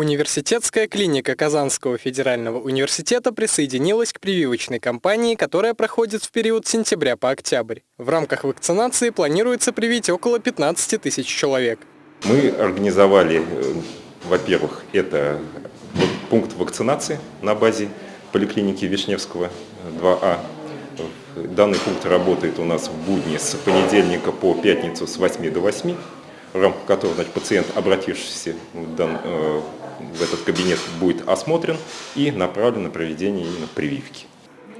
Университетская клиника Казанского федерального университета присоединилась к прививочной кампании, которая проходит в период с сентября по октябрь. В рамках вакцинации планируется привить около 15 тысяч человек. Мы организовали, э, во-первых, это пункт вакцинации на базе поликлиники Вишневского 2А. Данный пункт работает у нас в будни с понедельника по пятницу с 8 до 8 в рамках которого значит, пациент, обратившийся в, дан, э, этот кабинет, будет осмотрен и направлен на проведение именно прививки.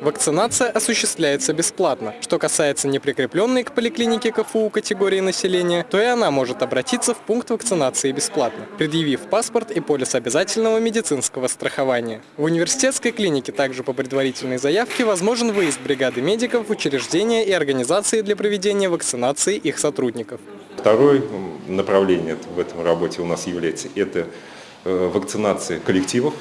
Вакцинация осуществляется бесплатно. Что касается неприкрепленной к поликлинике КФУ категории населения, то и она может обратиться в пункт вакцинации бесплатно, предъявив паспорт и полис обязательного медицинского страхования. В университетской клинике также по предварительной заявке возможен выезд бригады медиков в учреждения и организации для проведения вакцинации их сотрудников. Второе направление в этом работе у нас является это э, вакцинация коллективов.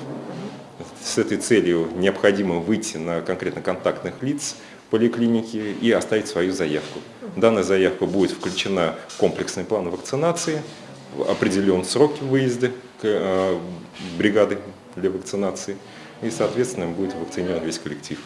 С этой целью необходимо выйти на конкретно контактных лиц поликлиники и оставить свою заявку. Данная заявка будет включена в комплексный план вакцинации, определен срок выезда э, бригады для вакцинации и, соответственно, будет вакцинирован весь коллектив.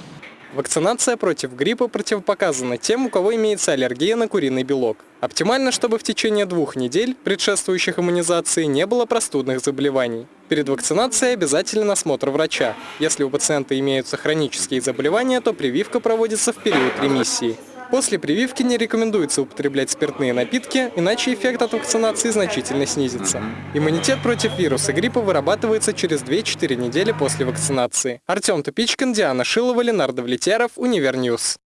Вакцинация против гриппа противопоказана тем, у кого имеется аллергия на куриный белок. Оптимально, чтобы в течение двух недель, предшествующих иммунизации, не было простудных заболеваний. Перед вакцинацией обязателен осмотр врача. Если у пациента имеются хронические заболевания, то прививка проводится в период ремиссии. После прививки не рекомендуется употреблять спиртные напитки, иначе эффект от вакцинации значительно снизится. Иммунитет против вируса гриппа вырабатывается через 2-4 недели после вакцинации. Артем Тупичкин, Диана Шилова, Ленардо Влетьяров, Univer News.